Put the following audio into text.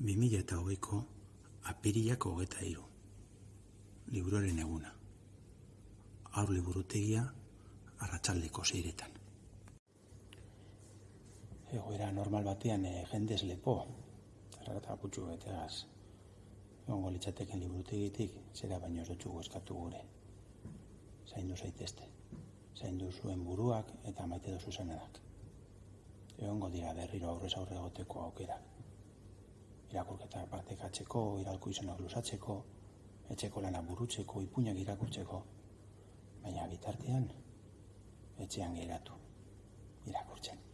bi mila eta hogeiko apirilak hogeta hiru. Liburuaren eguna. Aur liburutegia arratsaldeko seiretan. Egoera normal batean e, jendez lepo, errata putxu betegaz. Egongo litzateken liburutegitik, zera baino ez dutxugu eskatu gure. Zaindu zaitezte. Zaindu zuen buruak eta maite dozu zenadak. Egongo dira berriro aurrez aurre egoteko aukerak irakurketak partekatzeko, iralko izenak lusatzeko, etxeko lana burutzeko, ipuinak irakurtzeko, baina bitartean etxean geratu irakurtzen.